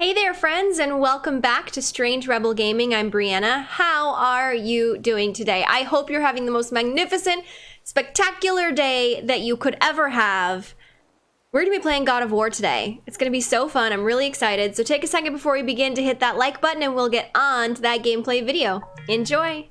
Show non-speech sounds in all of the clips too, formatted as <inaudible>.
Hey there, friends, and welcome back to Strange Rebel Gaming. I'm Brianna. How are you doing today? I hope you're having the most magnificent, spectacular day that you could ever have. We're going to be playing God of War today. It's going to be so fun. I'm really excited. So take a second before we begin to hit that like button and we'll get on to that gameplay video. Enjoy!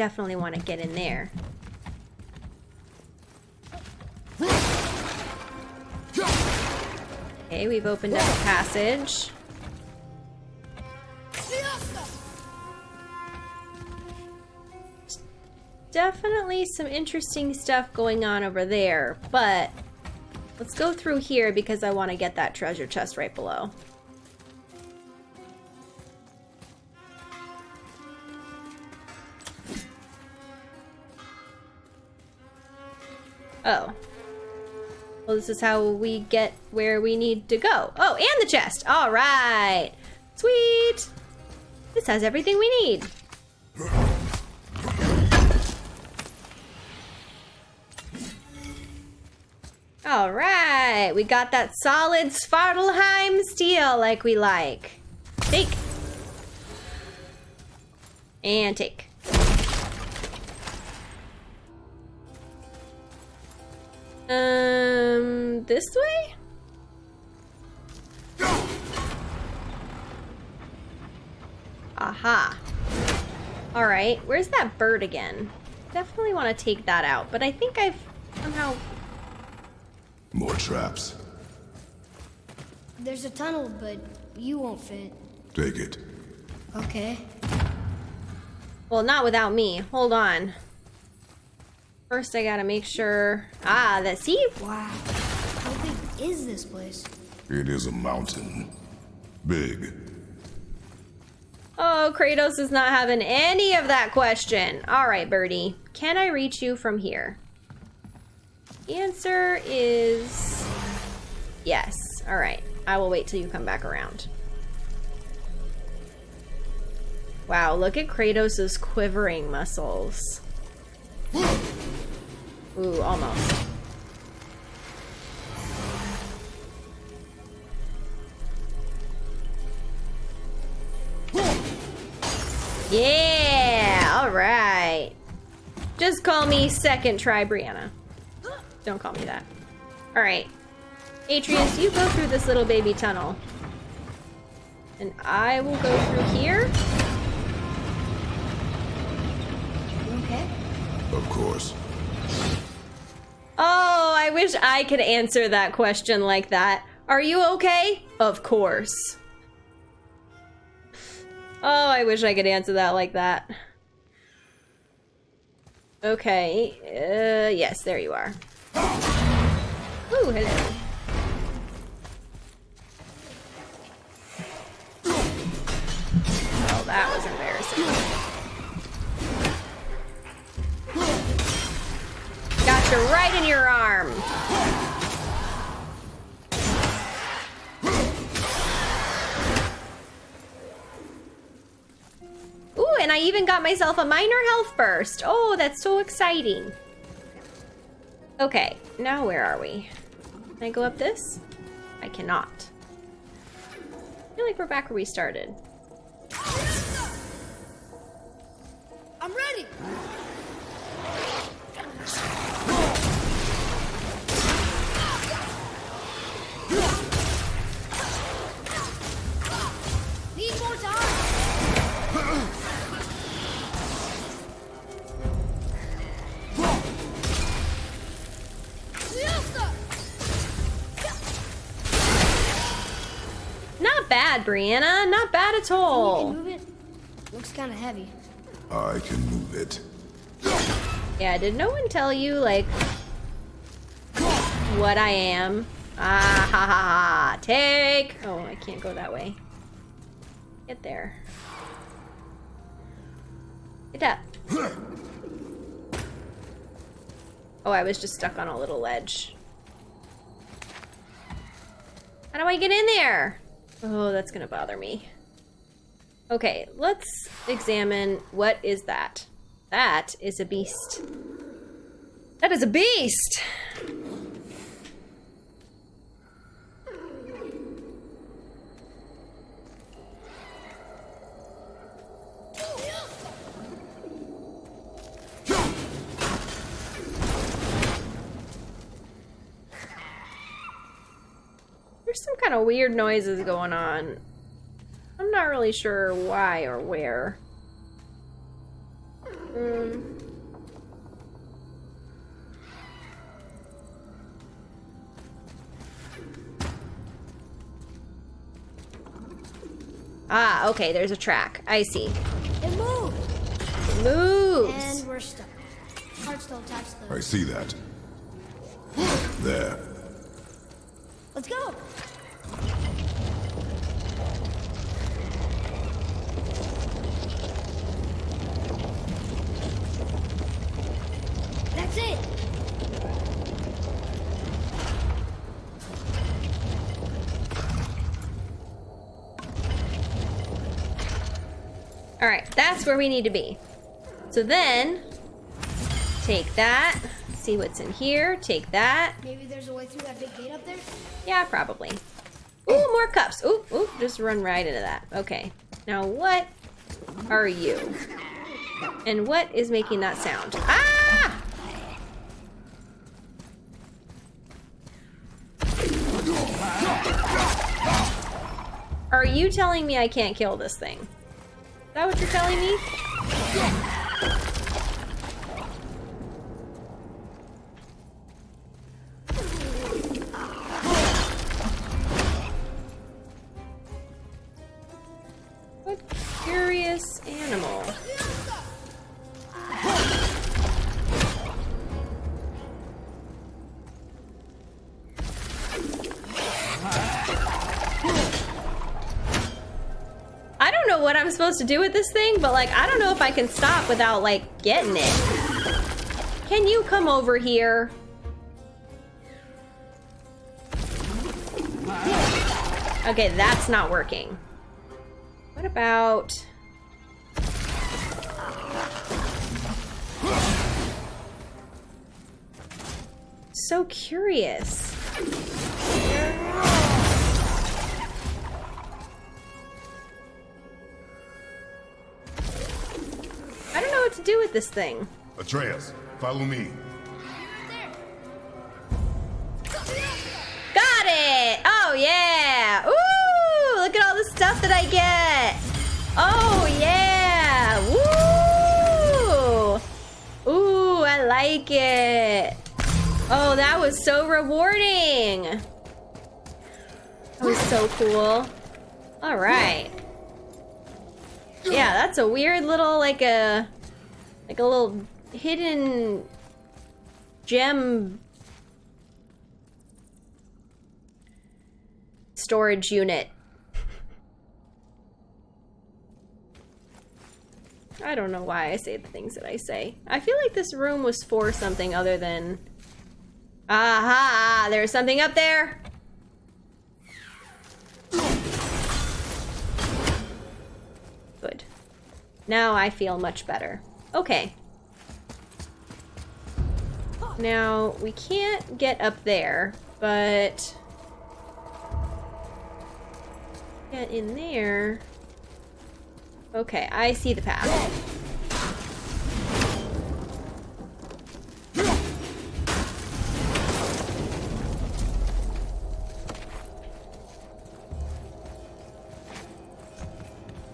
Definitely want to get in there. Okay, we've opened up a passage. Definitely some interesting stuff going on over there, but let's go through here because I want to get that treasure chest right below. Oh. Well, this is how we get where we need to go. Oh, and the chest. All right. Sweet. This has everything we need. All right. We got that solid Svartalfheim steel like we like. Take. And take. Um, this way? Aha. Alright, where's that bird again? Definitely want to take that out, but I think I've somehow... More traps. There's a tunnel, but you won't fit. Take it. Okay. Well, not without me. Hold on. First, I gotta make sure... Ah, that... See? Wow. How big is this place? It is a mountain. Big. Oh, Kratos is not having any of that question. All right, Birdie. Can I reach you from here? answer is... Yes. All right. I will wait till you come back around. Wow, look at Kratos's quivering muscles. Ooh, almost. Yeah, all right. Just call me second try Brianna. Don't call me that. All right. Atreus, you go through this little baby tunnel. And I will go through here. Okay. Of course. Oh, I wish I could answer that question like that. Are you okay? Of course. Oh, I wish I could answer that like that. Okay. Uh, yes, there you are. Ooh, hello. Right in your arm. Ooh, and I even got myself a minor health burst. Oh, that's so exciting. Okay, now where are we? Can I go up this? I cannot. I feel like we're back where we started. I'm ready. Need more time. Not bad, Brianna. Not bad at oh, all. can move it. Looks kind of heavy. I can move it. Yeah, did no one tell you, like, what I am? Ah, ha, ha, ha. Take. Oh, I can't go that way. Get there. Get up. Oh, I was just stuck on a little ledge. How do I get in there? Oh, that's gonna bother me. Okay, let's examine what is that. That is a beast. That is a beast! There's some kind of weird noises going on. I'm not really sure why or where. Um, ah, okay, there's a track. I see. It moved. It moves. And we're stuck. Heart's still attached though. I see that. <gasps> There. Let's go. That's it. All right, that's where we need to be. So then, take that. See what's in here. Take that. Maybe there's a way through that big gate up there. Yeah, probably. Ooh, more cups. Ooh, ooh, just run right into that. Okay. Now what are you? And what is making that sound? Ah! Are you telling me I can't kill this thing? Is that what you're telling me? What to do with this thing, but like, I don't know if I can stop without like getting it. Can you come over here? Okay, that's not working. What about... So curious. With this thing. Atreus, follow me. Got it! Oh, yeah! Ooh! Look at all the stuff that I get! Oh, yeah! Woo! Ooh, I like it! Oh, that was so rewarding! That was so cool. Alright. Yeah, that's a weird little, like a... Like a little hidden gem storage unit. I don't know why I say the things that I say. I feel like this room was for something other than... Aha! There's something up there! Good. Now I feel much better. Okay. Now, we can't get up there, but... Get in there. Okay, I see the path.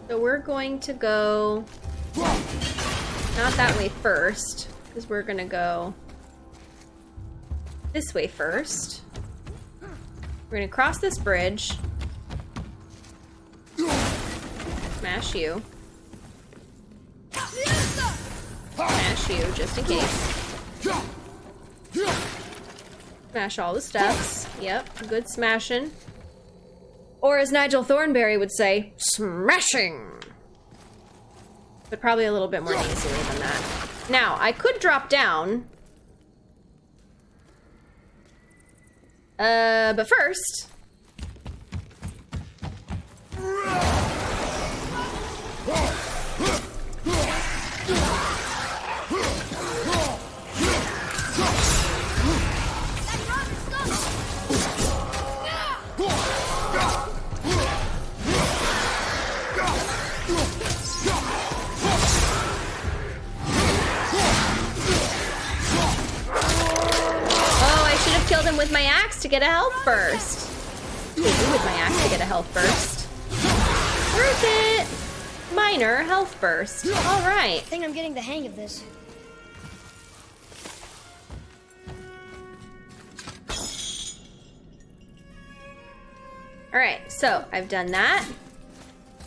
So we're going to go not that way first, because we're gonna go this way first. We're gonna cross this bridge. Smash you. Smash you, just in case. Smash all the steps. Yep, good smashing. Or as Nigel Thornberry would say, smashing! But probably a little bit more easily than that. Now, I could drop down. Uh, but first... to get a health burst. You with my axe to get a health burst. Worth it. Minor health burst. All right. I think I'm getting the hang of this. All right, so I've done that.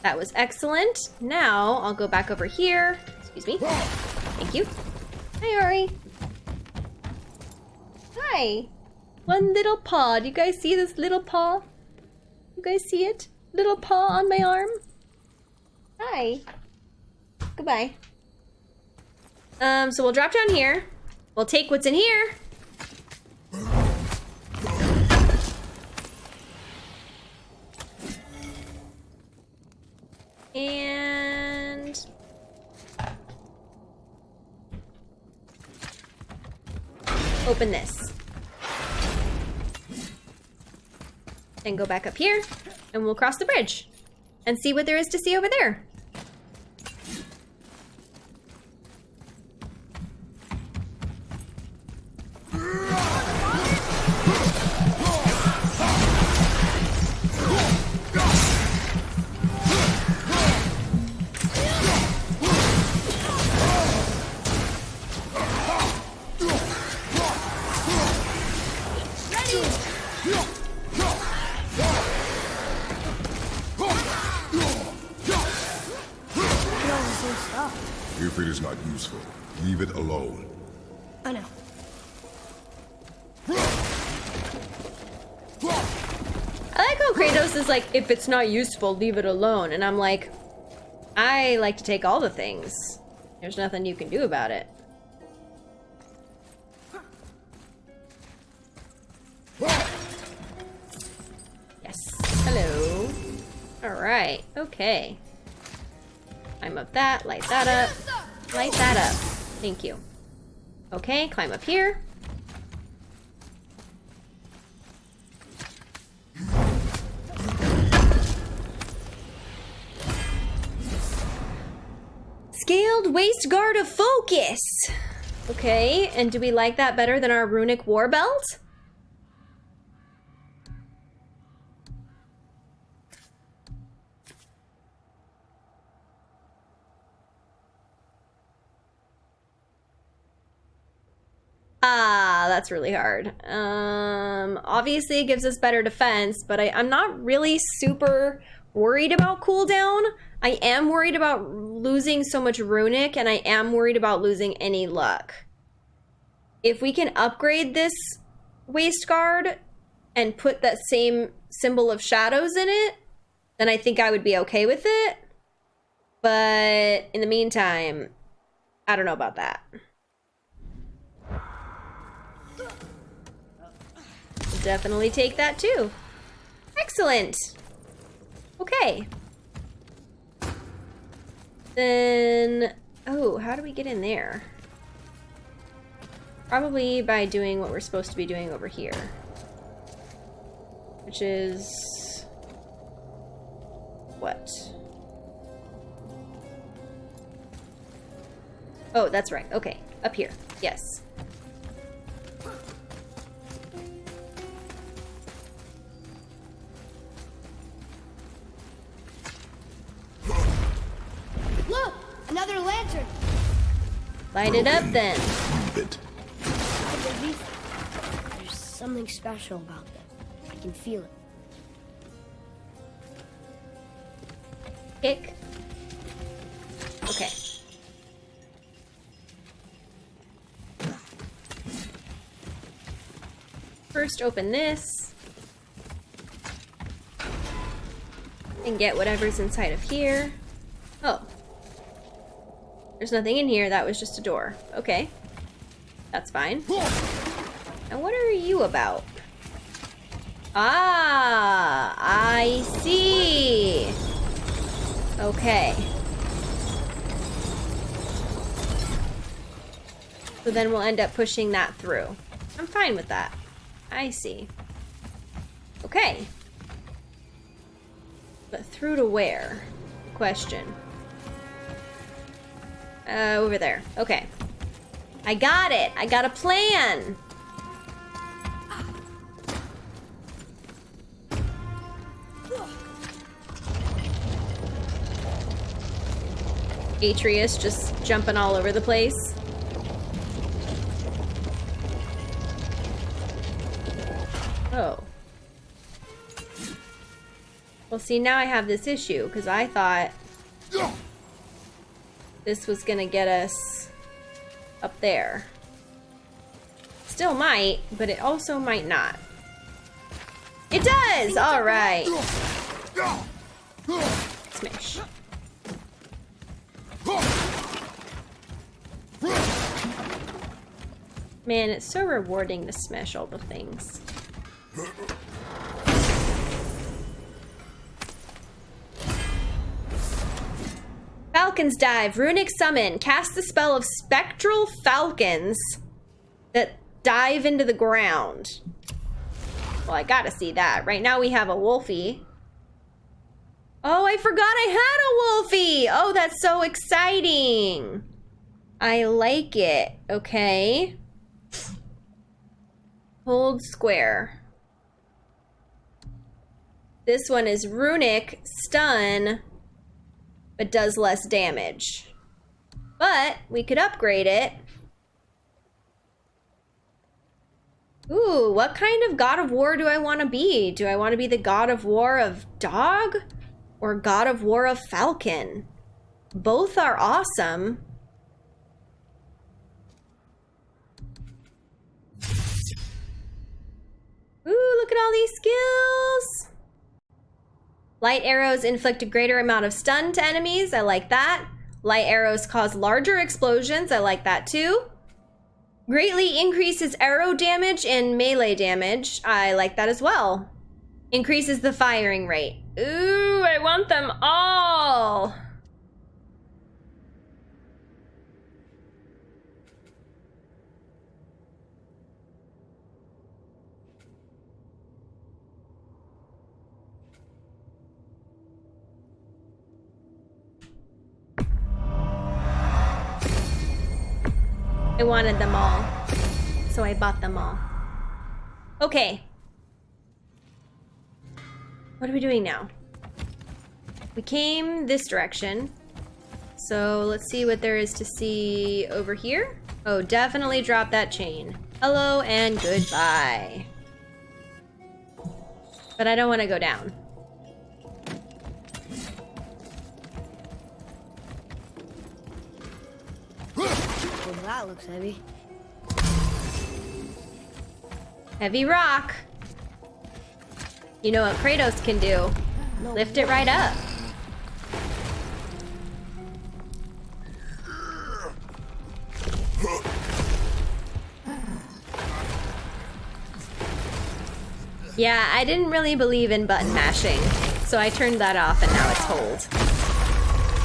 That was excellent. Now I'll go back over here. Excuse me. Thank you. Hi, Ari. Hi. One little paw. Do you guys see this little paw? You guys see it? Little paw on my arm. Hi. Goodbye. Um, so we'll drop down here. We'll take what's in here. And open this. And go back up here, and we'll cross the bridge and see what there is to see over there. If it's not useful, leave it alone. And I'm like, I like to take all the things. There's nothing you can do about it. Yes. Hello. Alright. Okay. Climb up that, light that up. Light that up. Thank you. Okay, climb up here. Scaled waist guard of focus. Okay, and do we like that better than our runic war belt? Ah, that's really hard. Um, obviously it gives us better defense, but I, I'm not really super worried about cooldown. I am worried about losing so much runic, and I am worried about losing any luck. If we can upgrade this waist guard and put that same symbol of shadows in it, then I think I would be okay with it. But in the meantime, I don't know about that. Definitely take that too. Excellent. Okay. Then, oh, how do we get in there? Probably by doing what we're supposed to be doing over here. Which is... What? Oh, that's right. Okay, up here. Yes. Look! Another lantern! Light it up then. Leave it. There's something special about them. I can feel it. Kick. Okay. First open this. And get whatever's inside of here. There's nothing in here, that was just a door. Okay. That's fine. And what are you about? Ah, I see. Okay. So then we'll end up pushing that through. I'm fine with that. I see. Okay. But through to where? Question. Uh, over there. Okay. I got it. I got a plan. Atreus just jumping all over the place. Oh. Well, see, now I have this issue, because I thought this was gonna get us up there. Still might, but it also might not. It does! Alright. Smash. Man, it's so rewarding to smash all the things. Falcon's Dive, Runic Summon. Cast the spell of Spectral Falcons that dive into the ground. Well, I gotta see that. Right now we have a Wolfie. Oh, I forgot I had a Wolfie! Oh, that's so exciting! I like it. Okay. Hold square. This one is Runic, Stun, but does less damage. But we could upgrade it. Ooh, what kind of God of War do I want to be? Do I want to be the God of War of Dog or God of War of Falcon? Both are awesome. Ooh, look at all these skills. Light arrows inflict a greater amount of stun to enemies. I like that. Light arrows cause larger explosions. I like that too. Greatly increases arrow damage and melee damage. I like that as well. Increases the firing rate. Ooh, I want them all. I wanted them all, so I bought them all. Okay. What are we doing now? We came this direction. So let's see what there is to see over here. Oh, definitely drop that chain. Hello and goodbye. But I don't want to go down. That looks heavy. Heavy rock. You know what Kratos can do. No Lift it right up. Yeah, I didn't really believe in button mashing, so I turned that off and now it's hold.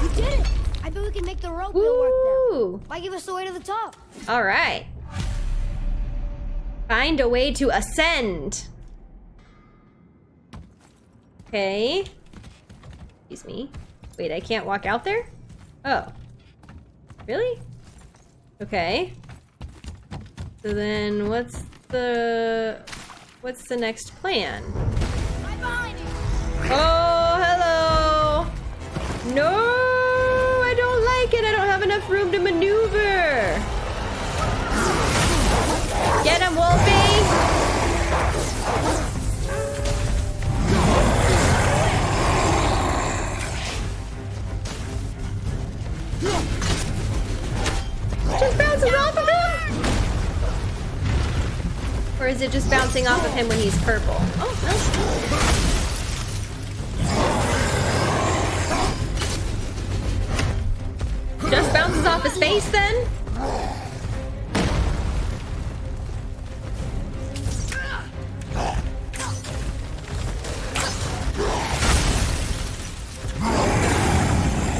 You did it! I bet we can make the rope work now. Why give us the way to the top? All right. Find a way to ascend. Okay. Excuse me. Wait, I can't walk out there? Oh. Really? Okay. So then what's the what's the next plan? Right behind you! Oh, hello. No, enough room to maneuver. Get him, Wolfie. Just bounces off of him? Or is it just bouncing off of him when he's purple? Oh, no. Bounces off his face then?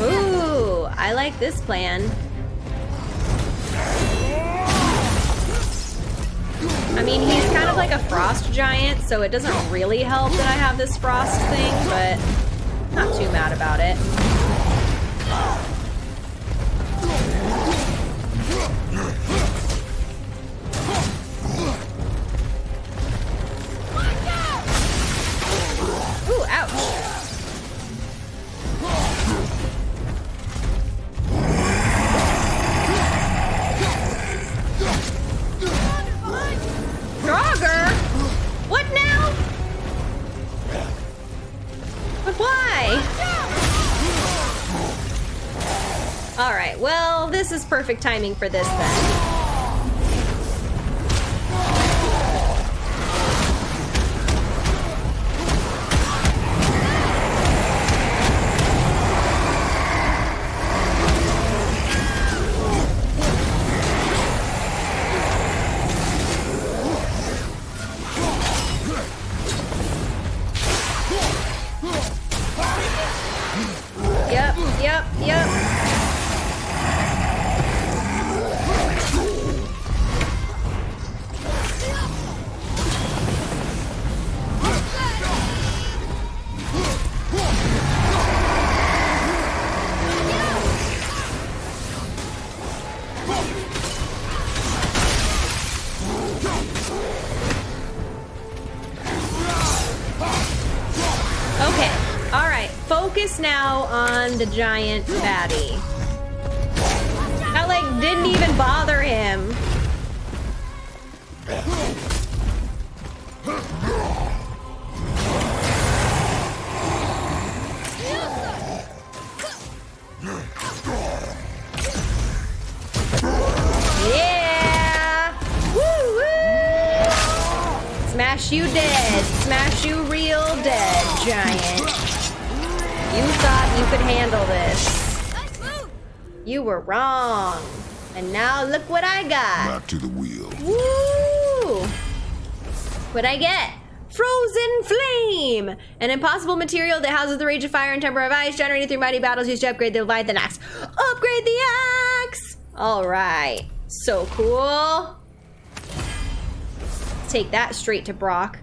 Ooh, I like this plan. I mean, he's kind of like a frost giant, so it doesn't really help that I have this frost thing, but not too mad about it. Perfect timing for this then. The giant baddie. That like didn't even bother him. What'd I get? Frozen Flame! An impossible material that houses the rage of fire and temper of ice generated through mighty battles used to upgrade the Leviathan axe. Upgrade the axe! Alright. So cool. Let's take that straight to Brok.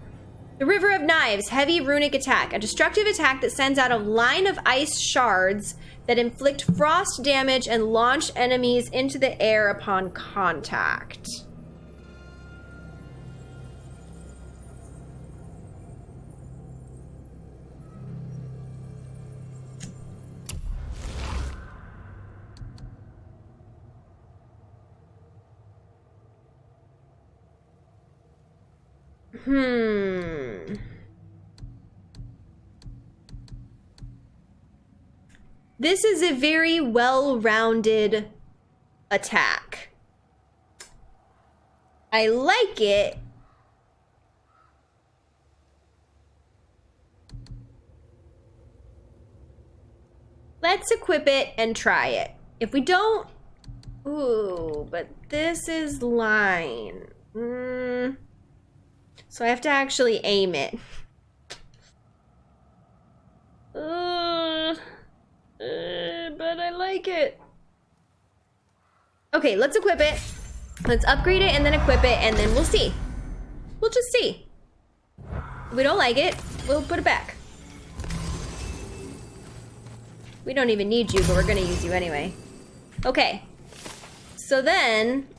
The River of Knives, heavy runic attack. A destructive attack that sends out a line of ice shards that inflict frost damage and launch enemies into the air upon contact. Hmm. This is a very well-rounded attack. I like it. Let's equip it and try it. If we don't... Ooh, but this is line. Mm. So I have to actually aim it. Uh, uh, but I like it. Okay, let's equip it. Let's upgrade it and then equip it and then we'll see. We'll just see. If we don't like it, we'll put it back. We don't even need you, but we're gonna use you anyway. Okay. So then...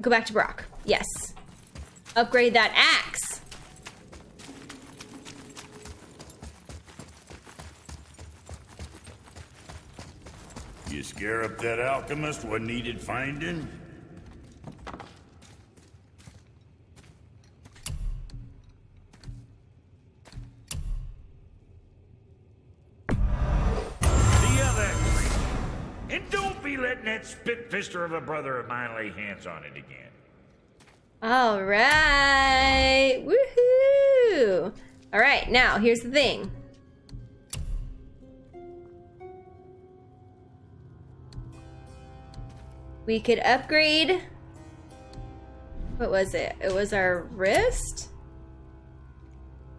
Go back to Brok. Yes. Upgrade that axe. You scare up that alchemist what needed finding? The other. And don't be letting that spitfister of a brother of mine lay hands on it again. All right. Woohoo. All right, now here's the thing. We could upgrade. What was it? It was our wrist?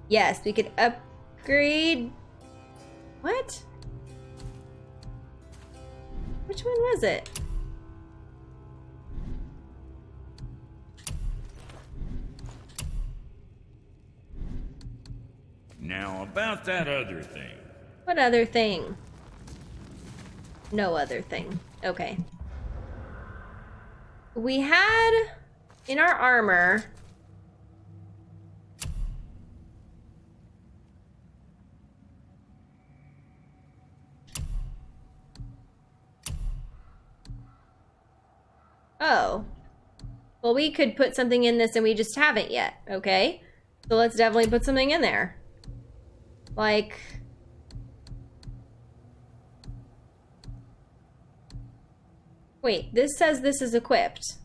Yes, we could upgrade. What? Which one was it? Now, about that other thing. What other thing? No other thing. Okay. We had in our armor. Oh. Well, we could put something in this and we just haven't yet, okay? So let's definitely put something in there. Like... Wait, this says this is equipped.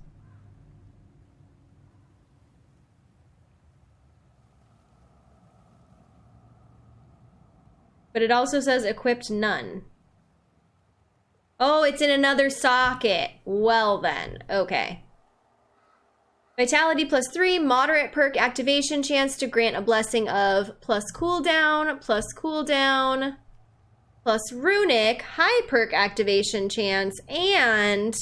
But it also says equipped none. Oh, it's in another socket. Well then, okay. Vitality plus three, moderate perk activation chance to grant a blessing of plus cooldown, plus cooldown, plus runic, high perk activation chance, and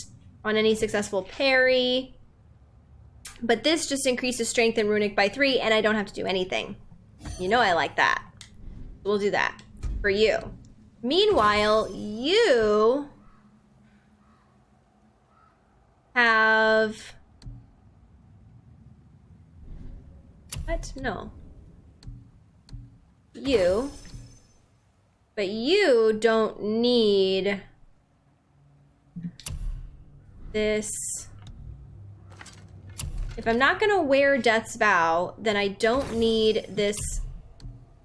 on any successful parry. But this just increases strength and runic by three, and I don't have to do anything. You know I like that. We'll do that for you. Meanwhile, you have what? No. You. But you don't need this. If I'm not gonna wear Death's Vow, then I don't need this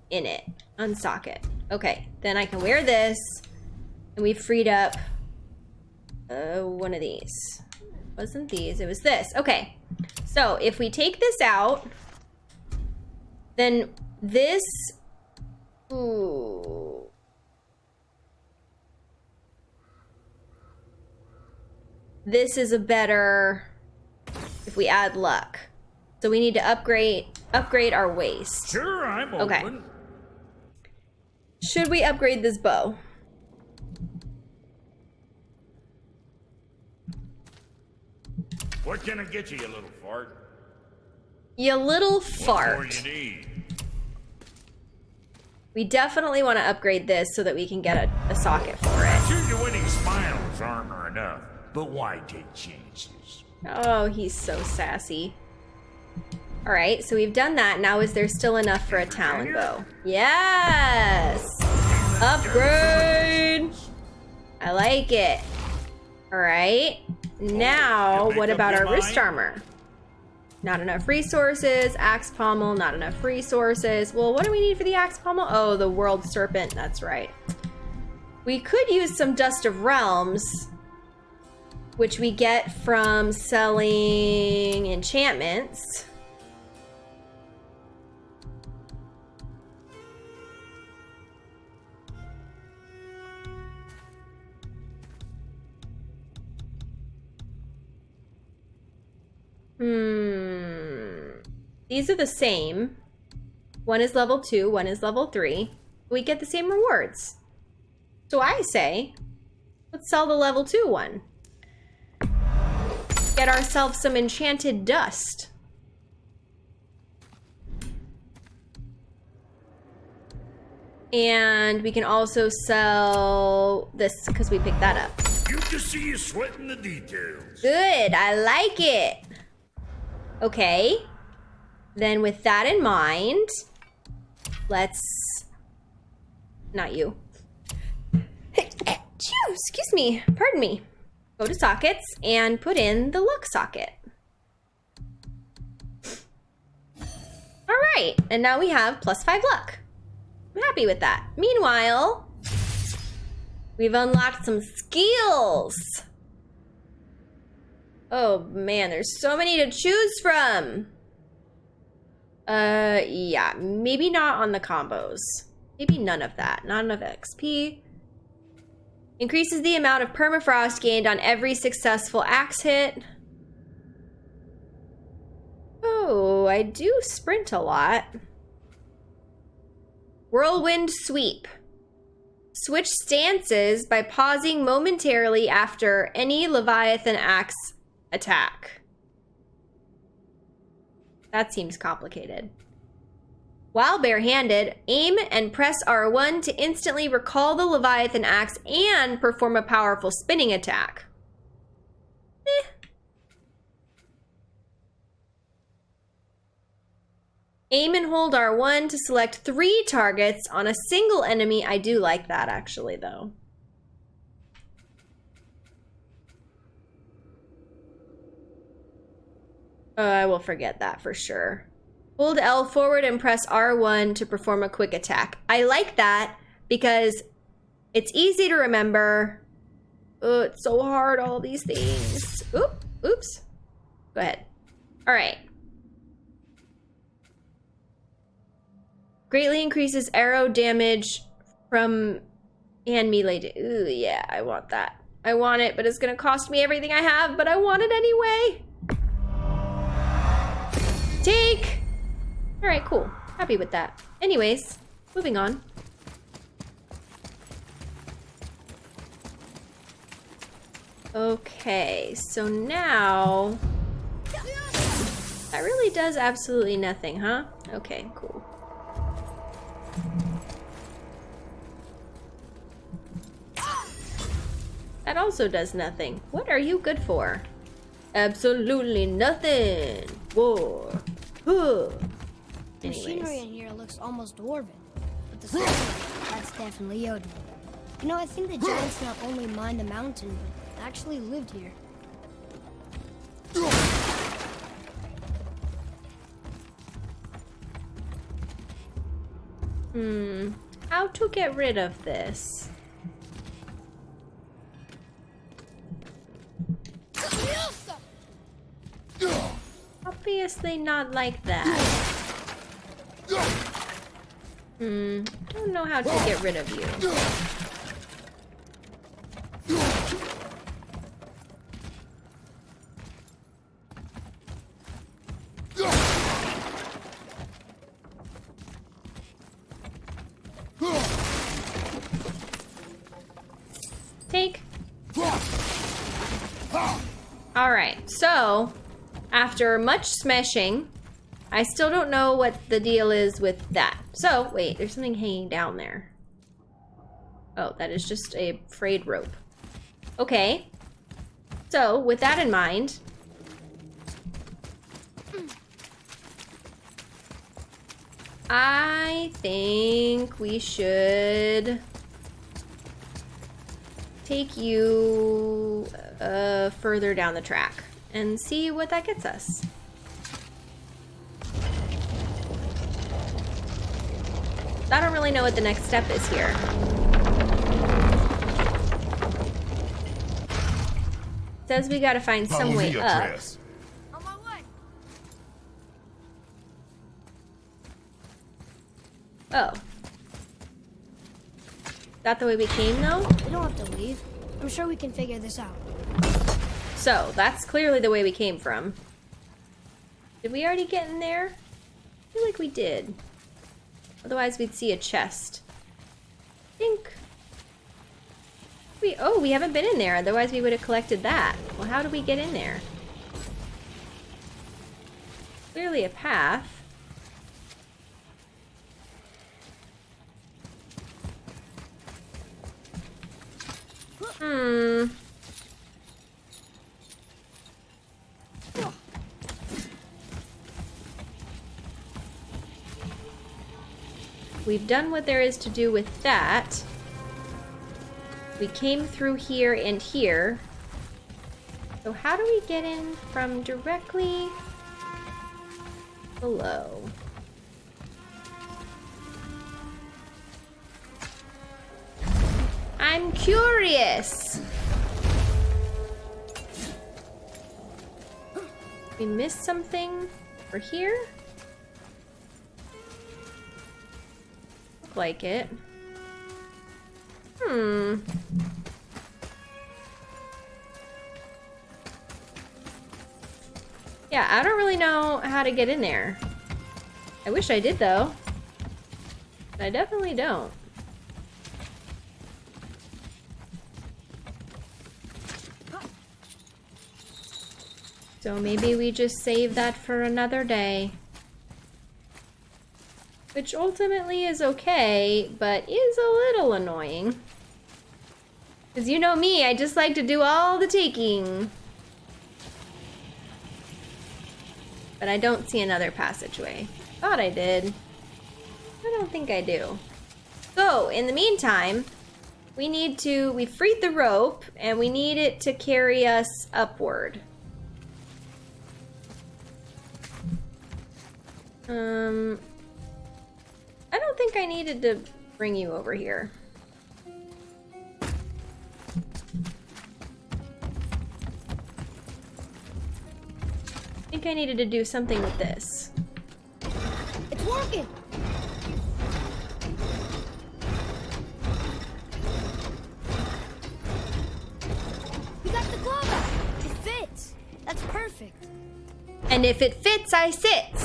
in it. Unsocket. Okay, then I can wear this, and we freed up uh, one of these. It wasn't these, it was this. Okay, so if we take this out, then this, ooh. This is a better, if we add luck. So we need to upgrade, upgrade our waist. Sure, I'm open. Okay. Should we upgrade this bow? What can I get you, you little fart? You little What fart. you? We definitely want to upgrade this so that we can get a, a socket for it. Sure, your winning smiles armor enough, but why take chances? Oh, he's so sassy. All right, so we've done that. Now, is there still enough for a talon bow? Yes! Upgrade! I like it. All right. Now, what about our wrist armor? Not enough resources. Axe pommel, not enough resources. Well, what do we need for the axe pommel? Oh, the world serpent. That's right. We could use some dust of realms, which we get from selling enchantments. Hmm. These are the same. One is level two, one is level three. We get the same rewards. So I say, let's sell the level two one. Get ourselves some enchanted dust. And we can also sell this because we picked that up. Good to see you sweating the details. Good, I like it. Okay. Then with that in mind, let's not you. Excuse me. Pardon me. Go to sockets and put in the luck socket. All right, and now we have plus five luck. I'm happy with that. Meanwhile, we've unlocked some skills. Oh man, there's so many to choose from. Uh, yeah, maybe not on the combos. Maybe none of that. Not enough XP. Increases the amount of permafrost gained on every successful axe hit. Oh, I do sprint a lot. Whirlwind sweep. Switch stances by pausing momentarily after any Leviathan axe attack. That seems complicated. While barehanded, aim and press R1 to instantly recall the Leviathan axe and perform a powerful spinning attack. Eh. Aim and hold R1 to select three targets on a single enemy. I do like that actually, though. Uh, I will forget that for sure. Hold L forward and press R1 to perform a quick attack. I like that because it's easy to remember Oh, it's so hard, all these things. Oop, oops. Go ahead. All right. Greatly increases arrow damage from and melee. Ooh, yeah, I want that. I want it, but it's gonna cost me everything I have, but I want it anyway. Take! Alright, cool. Happy with that. Anyways, moving on. Okay, so now... That really does absolutely nothing, huh? Okay, cool. That also does nothing. What are you good for? Absolutely nothing. War. Huh. The machinery in here looks almost dwarven. But the stuff, that's definitely Odin. You know, I think the giants not only mined the mountain, but actually lived here. Hmm. How to get rid of this? Obviously not like that. Hmm. Don't know how to get rid of you. After much smashing, I still don't know what the deal is with that. So, wait, there's something hanging down there. Oh, that is just a frayed rope. Okay. So, with that in mind, I think we should take you uh, further down the track and see what that gets us. I don't really know what the next step is here. Says we gotta find some way up. Atreus. On my way. Oh. That the way we came though? We don't have to leave. I'm sure we can figure this out. So, that's clearly the way we came from. Did we already get in there? I feel like we did. Otherwise, we'd see a chest. I think... We, oh, we haven't been in there. Otherwise, we would have collected that. Well, how do we get in there? Clearly a path. Hmm. We've done what there is to do with that. We came through here and here. So how do we get in from directly below? I'm curious. We missed something for here? Like it. Hmm. Yeah, I don't really know how to get in there. I wish I did though. But I definitely don't. So maybe we just save that for another day. Which ultimately is okay, but is a little annoying. Because you know me, I just like to do all the taking. But I don't see another passageway. Thought I did. I don't think I do. So, in the meantime, we need to, we freed the rope, and we need it to carry us upward. Um, think I needed to bring you over here. I think I needed to do something with this. It's working! Got the glove! It fits! That's perfect. And if it fits, I sit!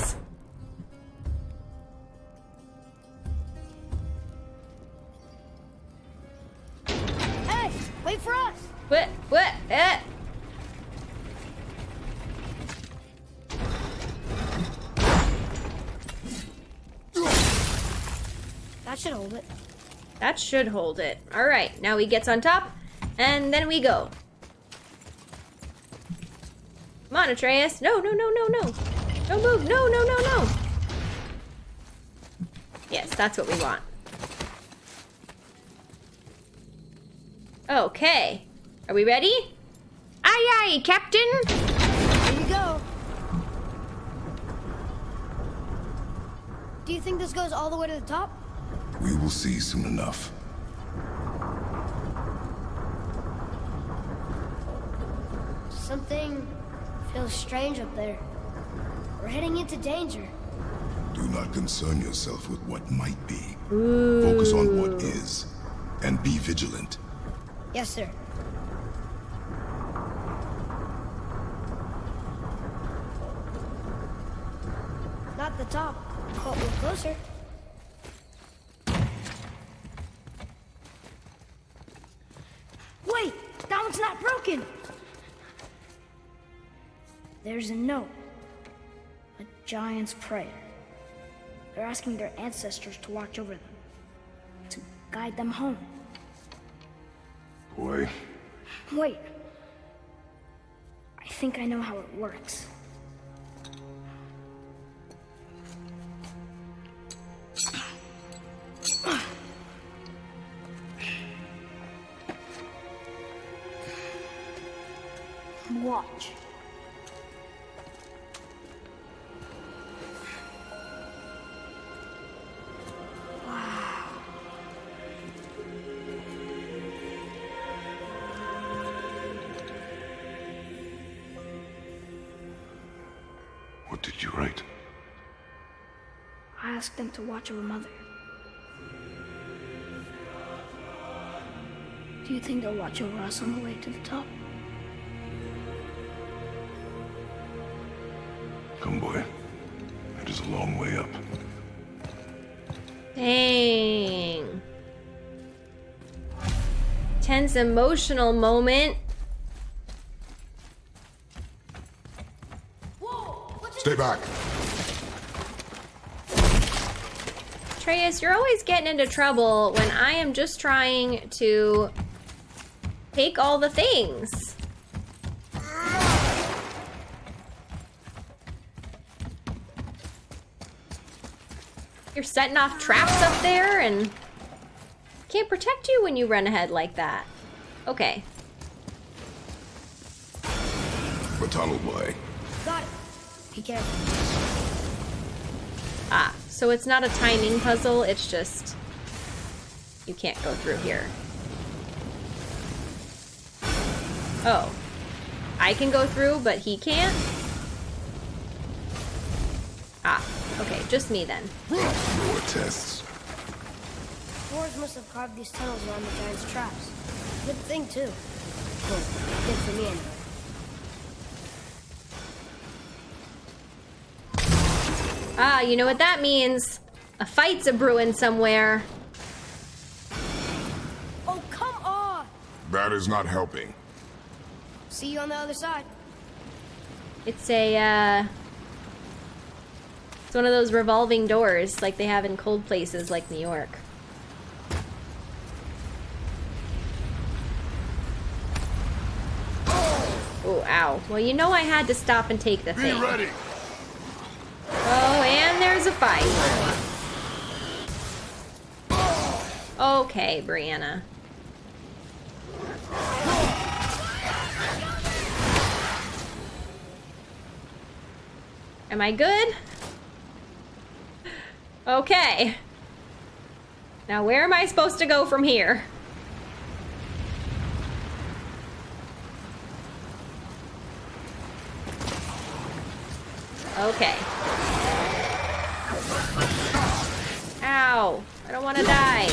Should hold it. All right, now he gets on top, and then we go. Come on, Atreus. No, no, no, no, no. Don't move. No, no, no, no. Yes, that's what we want. Okay. Are we ready? Aye, aye, Captain. Here you go. Do you think this goes all the way to the top? We will see soon enough. Something feels strange up there. We're heading into danger. Do not concern yourself with what might be. Focus on what is. And be vigilant. Yes, sir. Not the top, but we're closer. There's a note. A giant's prayer. They're asking their ancestors to watch over them. To guide them home. Boy, Wait. I think I know how it works. Them to watch over Mother. Do you think they'll watch over us on the way to the top? Come, boy. It is a long way up. Dang. Tense emotional moment. Stay back. Atreus, you're always getting into trouble when I am just trying to take all the things. You're setting off traps up there and can't protect you when you run ahead like that. Okay. The tunnel boy. Got it. Be careful. So it's not a timing puzzle, it's just you can't go through here. Oh. I can go through, but he can't? Ah, okay, just me then. More tests. Dwarves must have carved these tunnels around the giant's traps. Good thing, too. Well, good for me, anyway. Ah, you know what that means? A fight's a brewing somewhere. Oh, come on! That is not helping. See you on the other side. It's a, uh... It's one of those revolving doors like they have in cold places like New York. Oh, ow. Well, you know I had to stop and take the Be thing. ready. A fight. Okay, Brianna. Am I good? Okay. Now where am I supposed to go from here? Okay. Ow. I don't want to die.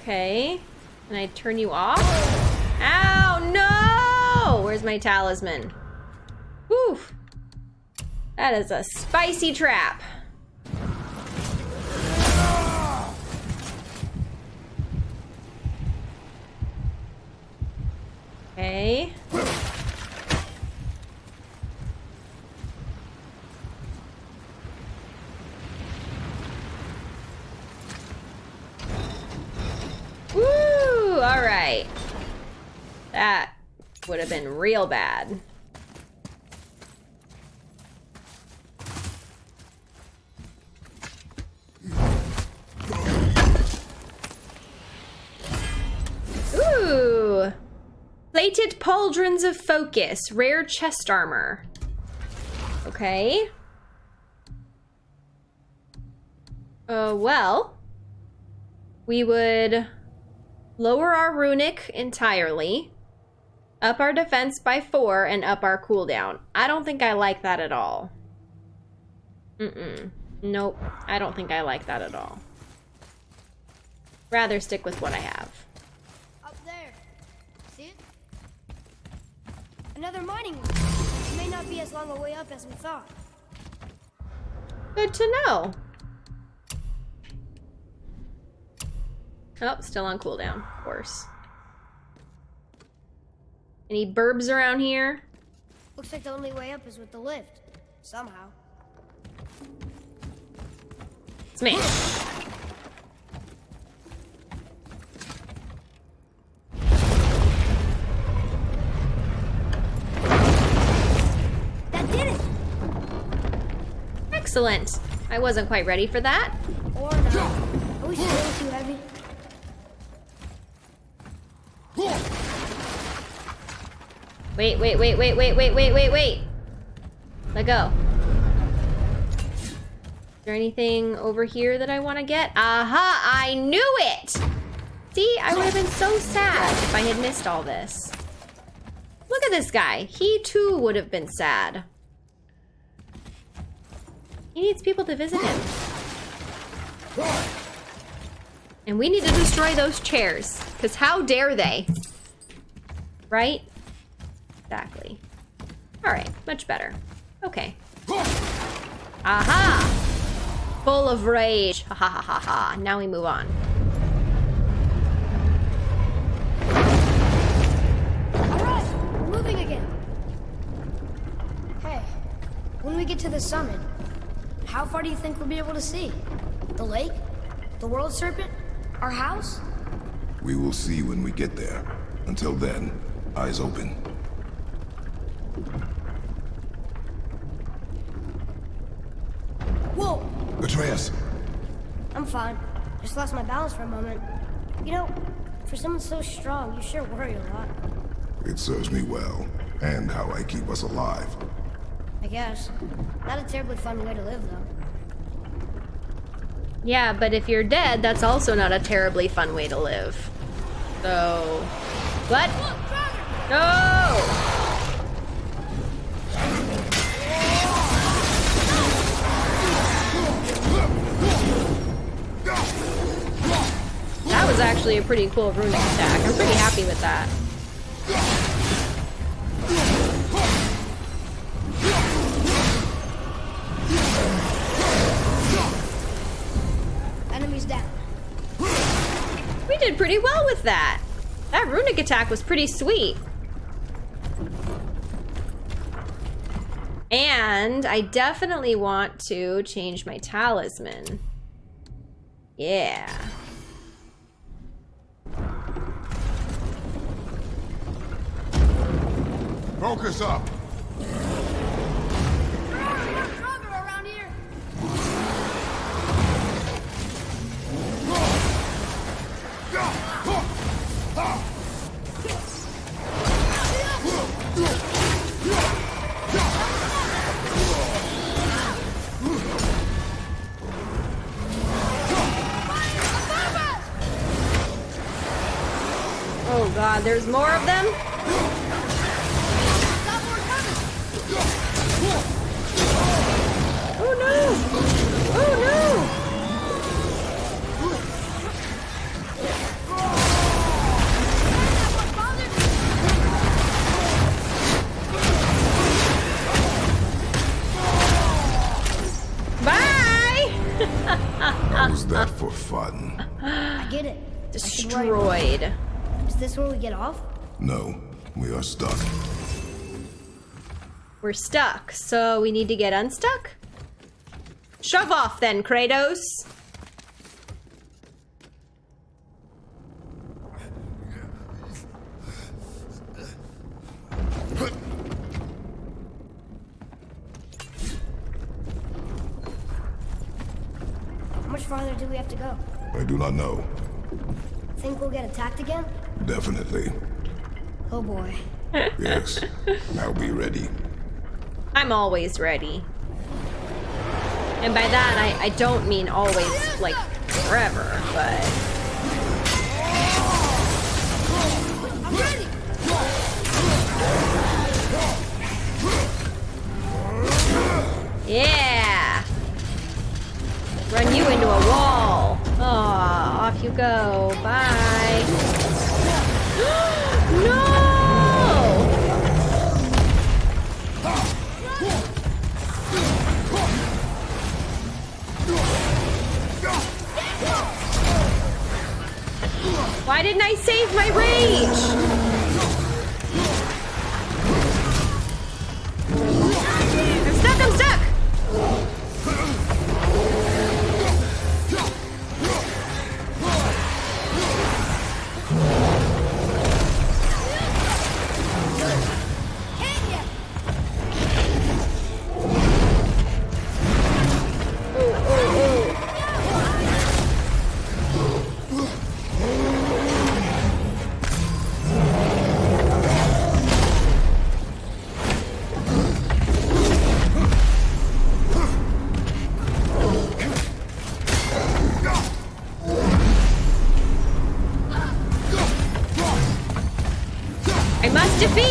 Okay. Can I turn you off? Ow, no! Where's my talisman? Whew. That is a spicy trap. Okay. Woo! All right. That would have been real bad. Ooh. Plated pauldrons of focus, rare chest armor. Okay. Uh, well, we would lower our runic entirely, up our defense by four, and up our cooldown. I don't think I like that at all. Mm-mm. Nope, I don't think I like that at all. Rather stick with what I have. Up there. See it? Another mining one. It may not be as long a way up as we thought. Good to know. Oh, still on cooldown, of course. Any burbs around here? Looks like the only way up is with the lift. Somehow. Smash. That did it! Excellent. I wasn't quite ready for that. Or not. Are we still too heavy? Wait, wait, wait, wait, wait, wait, wait, wait, wait. Let go. Is there anything over here that I want to get? Aha! I knew it! See, I would have been so sad if I had missed all this. Look at this guy. He too would have been sad. He needs people to visit him. And we need to destroy those chairs. Because how dare they? Right? Exactly. Alright, much better. Okay. Aha! Full of rage. Ha ha ha ha ha. Now we move on. Alright, we're moving again. Hey, when we get to the summit, how far do you think we'll be able to see? The lake? The world serpent? Our house? We will see when we get there. Until then, eyes open. Whoa! Atreus! I'm fine. Just lost my balance for a moment. You know, for someone so strong, you sure worry a lot. It serves me well, and how I keep us alive. I guess. Not a terribly fun way to live, though. Yeah, but if you're dead, that's also not a terribly fun way to live. So... What? No! Actually a pretty cool runic attack. I'm pretty happy with that. Enemies down. We did pretty well with that. That runic attack was pretty sweet. And I definitely want to change my talisman. Yeah. Focus up. Oh, there's more of them? Bye. Was that for fun? I get it. destroyed. Is this where we get off? No, we are stuck. We're stuck, so we need to get unstuck? Shove off then, Kratos! How much farther do we have to go? I do not know. Think we'll get attacked again? Definitely. Oh boy. Yes. <laughs> now be ready. I'm always ready. And by that, I, I don't mean always, like, forever, but... Yeah! Run you into a wall. Aw, off you go. Bye. Why didn't I save my rage? Defeat!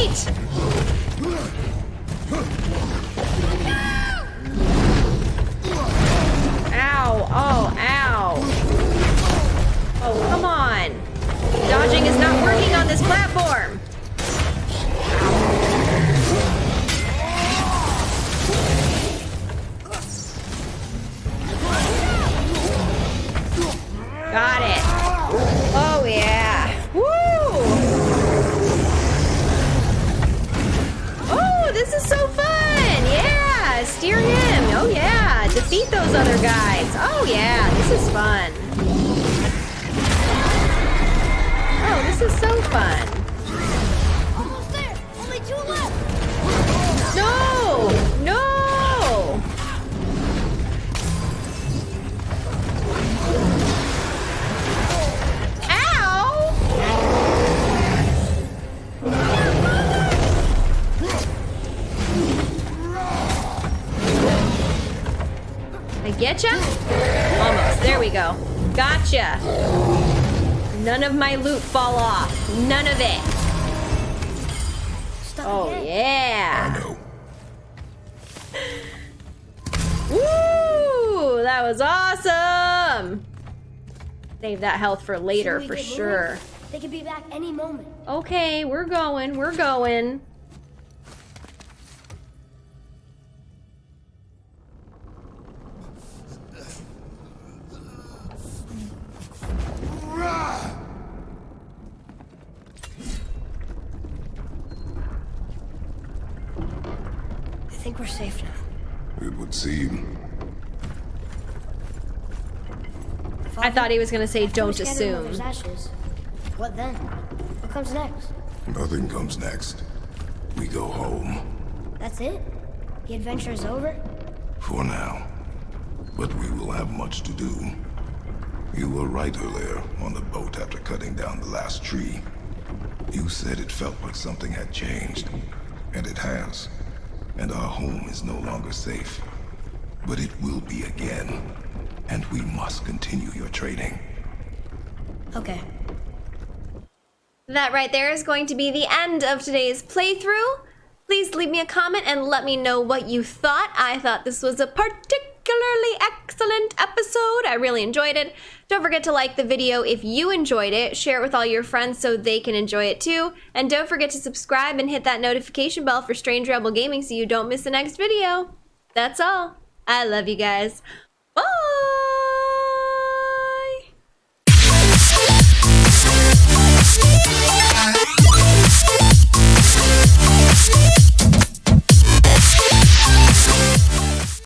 Save that health for later, for sure. moving? They could be back any moment. Okay, we're going, we're going. I thought he was gonna say, don't assume. Ashes. What then? What comes next? Nothing comes next. We go home. That's it? The adventure is over? For now. But we will have much to do. You were right earlier on the boat after cutting down the last tree. You said it felt like something had changed. And it has. And our home is no longer safe. But it will be again. And we must continue your training. Okay. That right there is going to be the end of today's playthrough. Please leave me a comment and let me know what you thought. I thought this was a particularly excellent episode. I really enjoyed it. Don't forget to like the video if you enjoyed it. Share it with all your friends so they can enjoy it too. And don't forget to subscribe and hit that notification bell for Strange Rebel Gaming so you don't miss the next video. That's all. I love you guys.